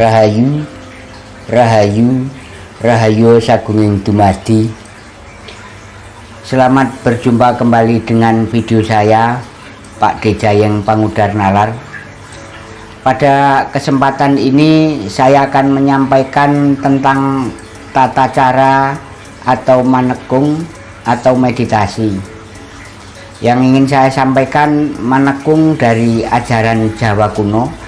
Rahayu Rahayu Rahayu Sagunging Dumadi. Selamat berjumpa kembali dengan video saya Pak Dejayeng Pangudar Nalar. Pada kesempatan ini saya akan menyampaikan tentang tata cara atau manekung atau meditasi. Yang ingin saya sampaikan manekung dari ajaran Jawa kuno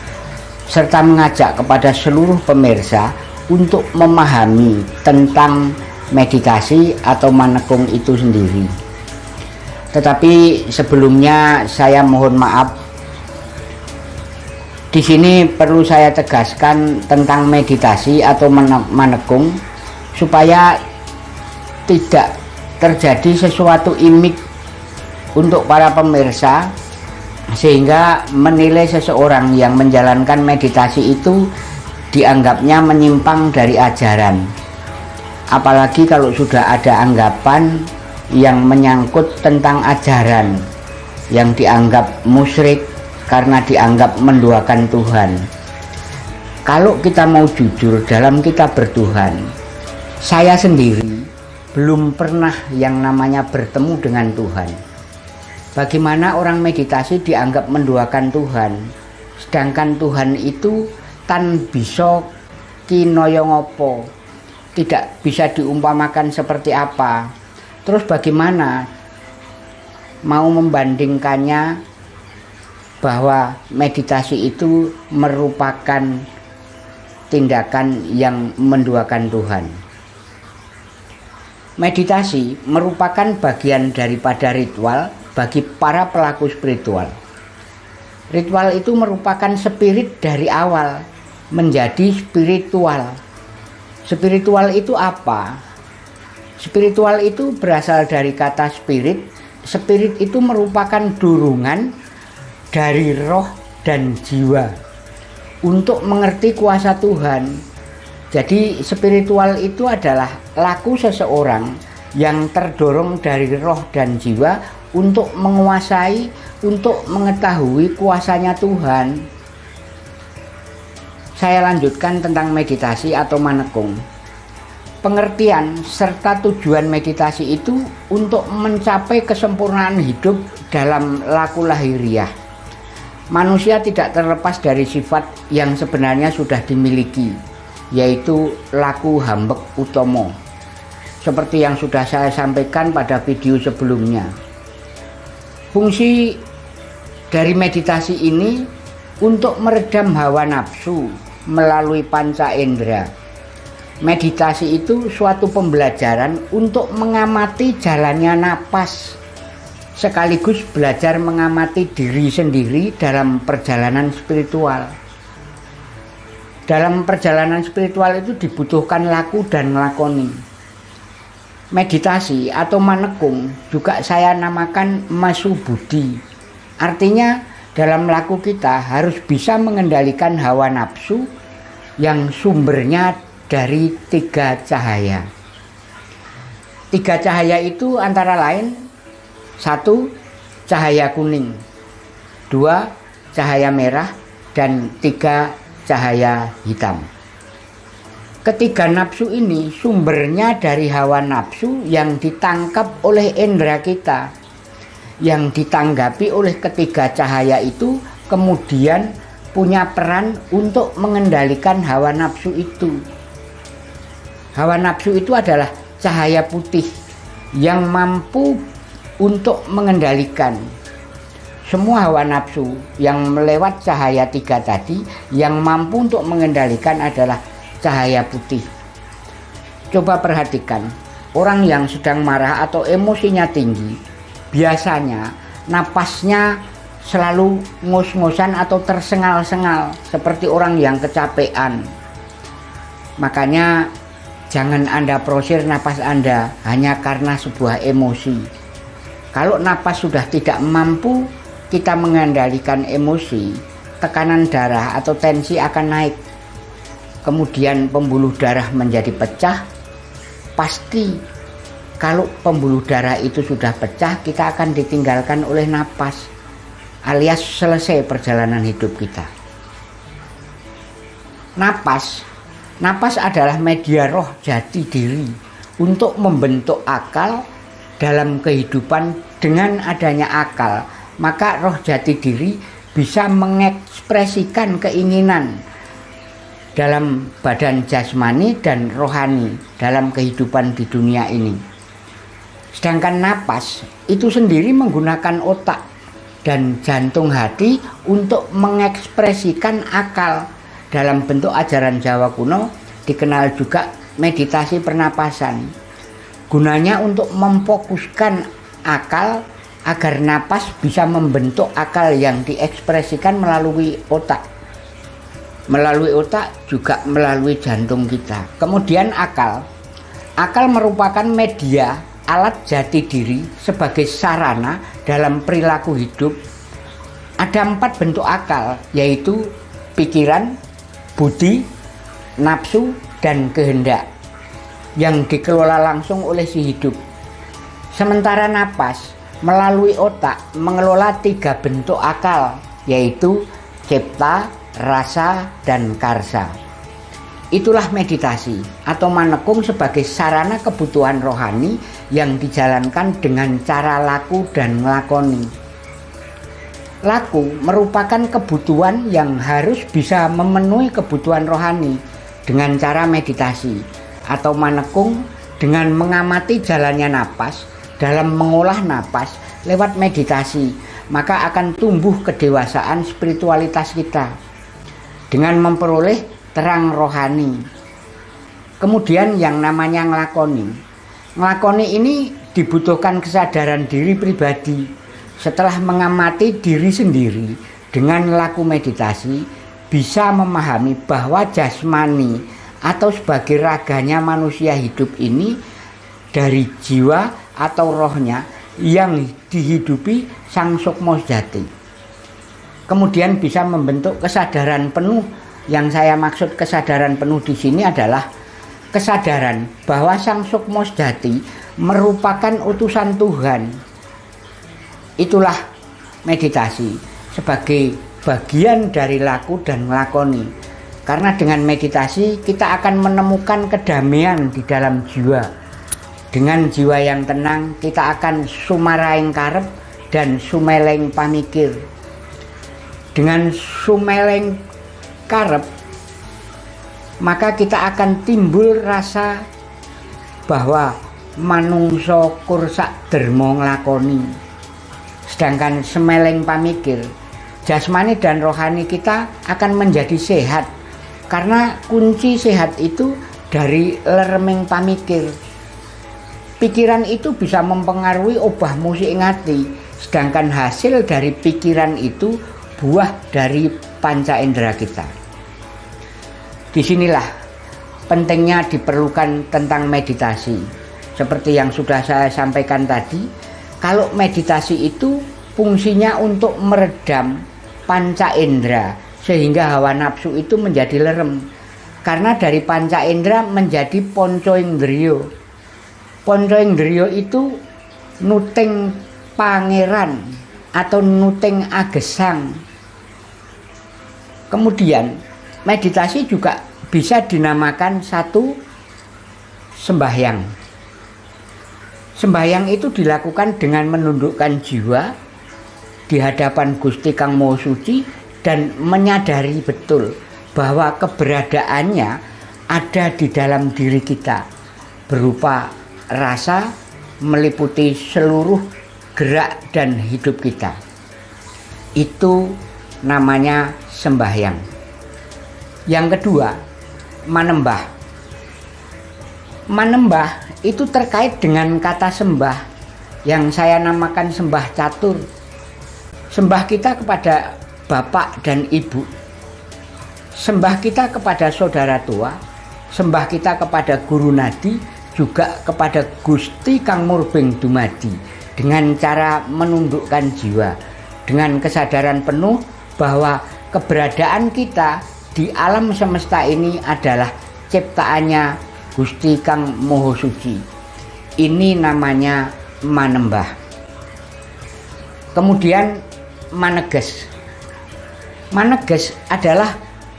serta mengajak kepada seluruh pemirsa untuk memahami tentang meditasi atau manekung itu sendiri. Tetapi sebelumnya saya mohon maaf. Di sini perlu saya tegaskan tentang meditasi atau manekung supaya tidak terjadi sesuatu imik untuk para pemirsa sehingga menilai seseorang yang menjalankan meditasi itu dianggapnya menyimpang dari ajaran. Apalagi kalau sudah ada anggapan yang menyangkut tentang ajaran yang dianggap musyrik karena dianggap menduakan Tuhan. Kalau kita mau jujur dalam kita bertuhan saya sendiri belum pernah yang namanya bertemu dengan Tuhan Bagaimana orang meditasi dianggap menduakan Tuhan? Sedangkan Tuhan itu tan bisa kinoyongopo Tidak bisa diumpamakan seperti apa? Terus bagaimana mau membandingkannya bahwa meditasi itu merupakan tindakan yang menduakan Tuhan? Meditasi merupakan bagian daripada ritual bagi para pelaku spiritual. Ritual itu merupakan spirit dari awal menjadi spiritual. Spiritual itu apa? Spiritual itu berasal dari kata spirit. Spirit itu merupakan dorongan dari roh dan jiwa untuk mengerti kuasa Tuhan. Jadi spiritual itu adalah laku seseorang yang terdorong dari roh dan jiwa untuk menguasai, untuk mengetahui kuasanya Tuhan. Saya lanjutkan tentang meditasi atau manekung. Pengertian serta tujuan meditasi itu untuk mencapai kesempurnaan hidup dalam laku lahiriah. Manusia tidak terlepas dari sifat yang sebenarnya sudah dimiliki, yaitu laku hambek utomo. Seperti yang sudah saya sampaikan pada video sebelumnya. Fungsi dari meditasi ini untuk meredam hawa nafsu melalui panca indera. Meditasi itu suatu pembelajaran untuk mengamati jalannya napas sekaligus belajar mengamati diri sendiri dalam perjalanan spiritual. Dalam perjalanan spiritual itu dibutuhkan laku dan ngelakoni meditasi atau manekung juga saya namakan masu budi artinya dalam laku kita harus bisa mengendalikan hawa nafsu yang sumbernya dari tiga cahaya. Tiga cahaya itu antara lain satu cahaya kuning dua cahaya merah dan tiga cahaya hitam Ketiga nafsu ini sumbernya dari hawa nafsu yang ditangkap oleh indera kita. Yang ditanggapi oleh ketiga cahaya itu kemudian punya peran untuk mengendalikan hawa nafsu itu. Hawa nafsu itu adalah cahaya putih yang mampu untuk mengendalikan semua hawa nafsu yang melewat cahaya tiga tadi yang mampu untuk mengendalikan adalah cahaya putih. Coba perhatikan, orang yang sedang marah atau emosinya tinggi, biasanya napasnya selalu ngos-ngosan atau tersengal-sengal seperti orang yang kecapean. Makanya jangan Anda prosir napas Anda hanya karena sebuah emosi. Kalau napas sudah tidak mampu kita mengendalikan emosi, tekanan darah atau tensi akan naik kemudian pembuluh darah menjadi pecah pasti kalau pembuluh darah itu sudah pecah kita akan ditinggalkan oleh napas alias selesai perjalanan hidup kita. Napas napas adalah media roh jati diri untuk membentuk akal dalam kehidupan dengan adanya akal. Maka roh jati diri bisa mengekspresikan keinginan dalam badan jasmani dan rohani dalam kehidupan di dunia ini. Sedangkan napas itu sendiri menggunakan otak dan jantung hati untuk mengekspresikan akal dalam bentuk ajaran Jawa kuno dikenal juga meditasi pernapasan. Gunanya untuk memfokuskan akal agar napas bisa membentuk akal yang diekspresikan melalui otak melalui otak juga melalui jantung kita. Kemudian akal. Akal merupakan media alat jati diri sebagai sarana dalam perilaku hidup. Ada empat bentuk akal, yaitu pikiran, budi, nafsu, dan kehendak yang dikelola langsung oleh si hidup. Sementara napas melalui otak mengelola tiga bentuk akal, yaitu cipta, rasa, dan karsa. Itulah meditasi atau manekung sebagai sarana kebutuhan rohani yang dijalankan dengan cara laku dan ngelakoni. Laku merupakan kebutuhan yang harus bisa memenuhi kebutuhan rohani dengan cara meditasi atau manekung dengan mengamati jalannya napas dalam mengolah napas lewat meditasi maka akan tumbuh kedewasaan spiritualitas kita dengan memperoleh terang rohani. Kemudian yang namanya ngelakoni. Ngelakoni ini dibutuhkan kesadaran diri pribadi setelah mengamati diri sendiri dengan laku meditasi bisa memahami bahwa jasmani atau sebagai raganya manusia hidup ini dari jiwa atau rohnya yang dihidupi sang sukmo jati kemudian bisa membentuk kesadaran penuh. Yang saya maksud kesadaran penuh di sini adalah kesadaran bahwa Sang Sukmo Jati merupakan utusan Tuhan. Itulah meditasi sebagai bagian dari laku dan melakoni. Karena dengan meditasi kita akan menemukan kedamaian di dalam jiwa. Dengan jiwa yang tenang kita akan sumaraing karep dan sumeleng pamikir dengan sumeleng karep maka kita akan timbul rasa bahwa manungso kursak dermo nglakoni. Sedangkan semeleng pamikir jasmani dan rohani kita akan menjadi sehat. Karena kunci sehat itu dari lermeng pamikir. Pikiran itu bisa mempengaruhi obah musik ngati sedangkan hasil dari pikiran itu buah dari panca indera kita. Di sinilah pentingnya diperlukan tentang meditasi. Seperti yang sudah saya sampaikan tadi, kalau meditasi itu fungsinya untuk meredam panca indera sehingga hawa nafsu itu menjadi lerem. Karena dari panca indera menjadi ponco indrio. Ponco indrio itu nuting pangeran atau nuting agesang Kemudian meditasi juga bisa dinamakan satu sembahyang. Sembahyang itu dilakukan dengan menundukkan jiwa di hadapan Gusti Kang Maha Suci dan menyadari betul bahwa keberadaannya ada di dalam diri kita berupa rasa meliputi seluruh gerak dan hidup kita. Itu namanya sembahyang. Yang kedua, manembah. Manembah itu terkait dengan kata sembah yang saya namakan sembah catur. Sembah kita kepada bapak dan ibu. Sembah kita kepada saudara tua, sembah kita kepada guru nadi, juga kepada Gusti Kang Murbeng Dumadi dengan cara menundukkan jiwa dengan kesadaran penuh bahwa keberadaan kita di alam semesta ini adalah ciptaannya Gusti Kang Moho Suci. Ini namanya manembah. Kemudian maneges. Maneges adalah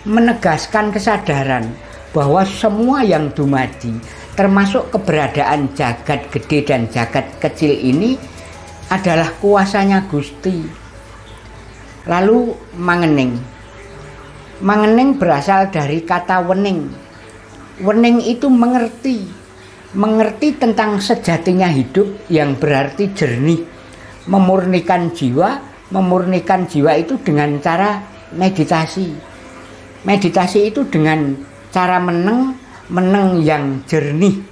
menegaskan kesadaran bahwa semua yang dumadi termasuk keberadaan jagat gede dan jagat kecil ini adalah kuasanya Gusti. Lalu mangening. Mangening berasal dari kata wening. Wening itu mengerti. Mengerti tentang sejatinya hidup yang berarti jernih. Memurnikan jiwa, memurnikan jiwa itu dengan cara meditasi. Meditasi itu dengan cara meneng meneng yang jernih.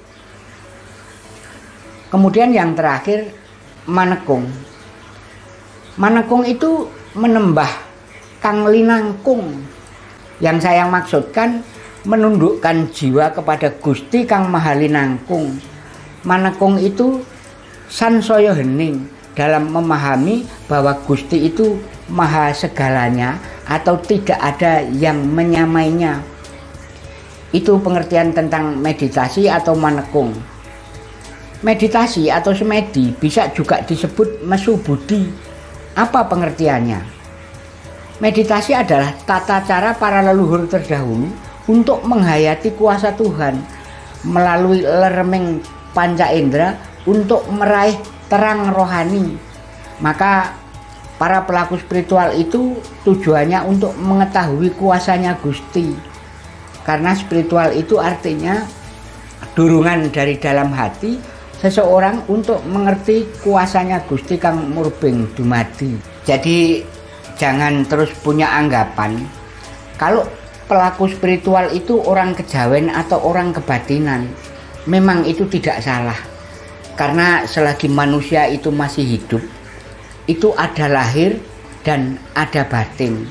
Kemudian yang terakhir manekung. Manekung itu menembah kang linangkung. Yang saya maksudkan menundukkan jiwa kepada Gusti Kang Mahalinangkung. Manekung itu sansaya hening dalam memahami bahwa Gusti itu maha segalanya atau tidak ada yang menyamainya itu pengertian tentang meditasi atau manekung. Meditasi atau semedi bisa juga disebut mesu budi. Apa pengertiannya? Meditasi adalah tata cara para leluhur terdahulu untuk menghayati kuasa Tuhan melalui leremeng panca indera untuk meraih terang rohani. Maka para pelaku spiritual itu tujuannya untuk mengetahui kuasanya Gusti karena spiritual itu artinya dorongan dari dalam hati seseorang untuk mengerti kuasanya Gusti Kang Murbeng Dumadi. Jadi jangan terus punya anggapan kalau pelaku spiritual itu orang kejawen atau orang kebatinan. Memang itu tidak salah. Karena selagi manusia itu masih hidup, itu ada lahir dan ada batin.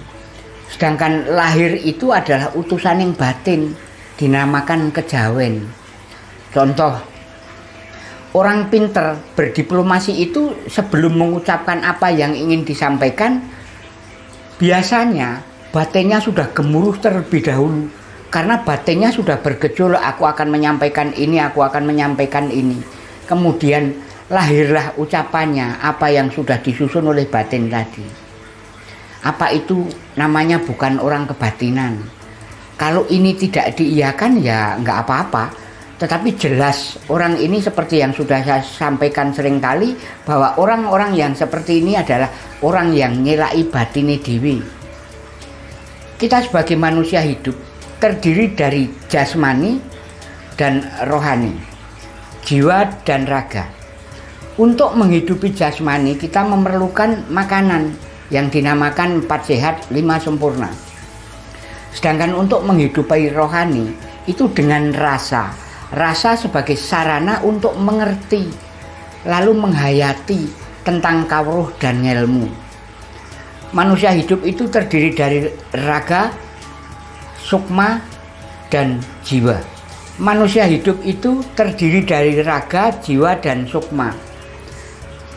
Sedangkan lahir itu adalah utusan yang batin, dinamakan kejawen. Contoh, orang pinter berdiplomasi itu sebelum mengucapkan apa yang ingin disampaikan, biasanya batinnya sudah gemuruh terlebih dahulu. Karena batinnya sudah bergejolak, aku akan menyampaikan ini, aku akan menyampaikan ini. Kemudian lahirlah ucapannya, apa yang sudah disusun oleh batin tadi apa itu namanya bukan orang kebatinan kalau ini tidak diiyakan ya nggak apa-apa tetapi jelas orang ini seperti yang sudah saya sampaikan sering kali bahwa orang-orang yang seperti ini adalah orang yang nyelai batini dewi kita sebagai manusia hidup terdiri dari jasmani dan rohani jiwa dan raga. Untuk menghidupi jasmani kita memerlukan makanan yang dinamakan empat sehat lima sempurna. Sedangkan untuk menghidupi rohani itu dengan rasa, rasa sebagai sarana untuk mengerti, lalu menghayati tentang kawruh dan ilmu. Manusia hidup itu terdiri dari raga, sukma, dan jiwa. Manusia hidup itu terdiri dari raga, jiwa, dan sukma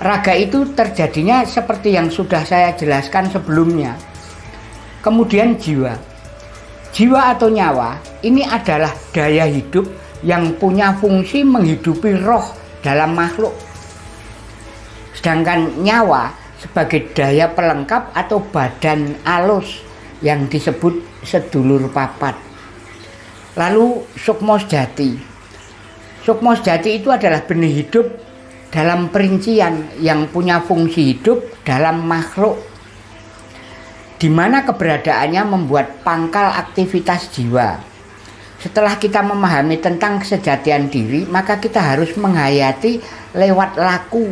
raga itu terjadinya seperti yang sudah saya jelaskan sebelumnya. Kemudian jiwa. Jiwa atau nyawa ini adalah daya hidup yang punya fungsi menghidupi roh dalam makhluk. Sedangkan nyawa sebagai daya pelengkap atau badan alus yang disebut sedulur papat. Lalu sukmo sejati. Sukmo sejati itu adalah benih hidup dalam perincian yang punya fungsi hidup dalam makhluk di mana keberadaannya membuat pangkal aktivitas jiwa. Setelah kita memahami tentang kesejatian diri, maka kita harus menghayati lewat laku.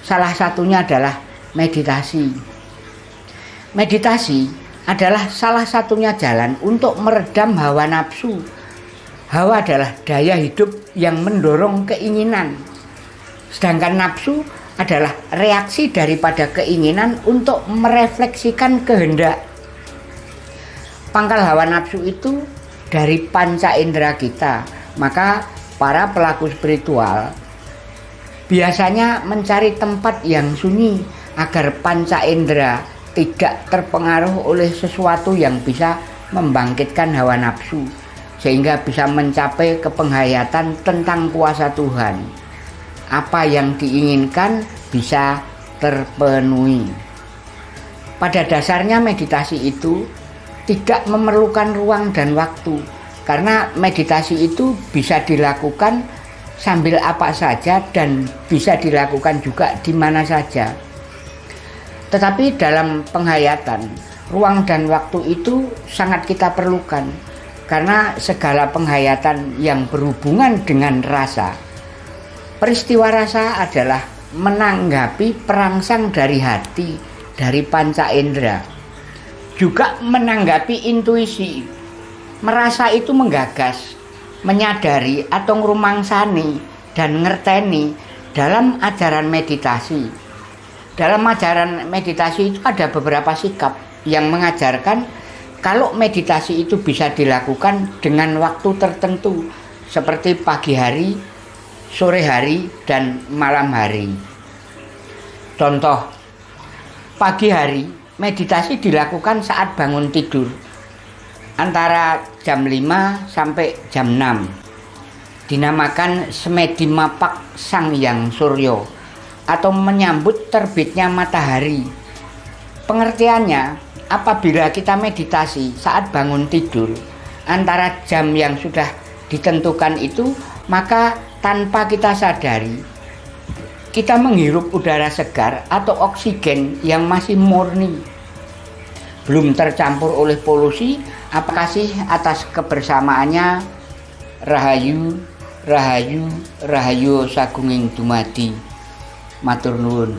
Salah satunya adalah meditasi. Meditasi adalah salah satunya jalan untuk meredam hawa nafsu. Hawa adalah daya hidup yang mendorong keinginan. Sedangkan nafsu adalah reaksi daripada keinginan untuk merefleksikan kehendak. Pangkal hawa nafsu itu dari panca indera kita. Maka para pelaku spiritual biasanya mencari tempat yang sunyi agar panca indera tidak terpengaruh oleh sesuatu yang bisa membangkitkan hawa nafsu sehingga bisa mencapai kepenghayatan tentang kuasa Tuhan apa yang diinginkan bisa terpenuhi. Pada dasarnya meditasi itu tidak memerlukan ruang dan waktu karena meditasi itu bisa dilakukan sambil apa saja dan bisa dilakukan juga di mana saja. Tetapi dalam penghayatan, ruang dan waktu itu sangat kita perlukan karena segala penghayatan yang berhubungan dengan rasa. Peristiwa rasa adalah menanggapi perangsang dari hati, dari panca indera. Juga menanggapi intuisi. Merasa itu menggagas, menyadari atau ngerumangsani dan ngerteni dalam ajaran meditasi. Dalam ajaran meditasi itu ada beberapa sikap yang mengajarkan kalau meditasi itu bisa dilakukan dengan waktu tertentu seperti pagi hari, sore hari, dan malam hari. Contoh, pagi hari meditasi dilakukan saat bangun tidur. Antara jam 5 sampai jam 6 dinamakan semedi mapak sang yang suryo atau menyambut terbitnya matahari. Pengertiannya apabila kita meditasi saat bangun tidur antara jam yang sudah ditentukan itu maka tanpa kita sadari kita menghirup udara segar atau oksigen yang masih murni. Belum tercampur oleh polusi apa sih atas kebersamaannya? Rahayu rahayu rahayu sagunging dumadi. Matur nuwun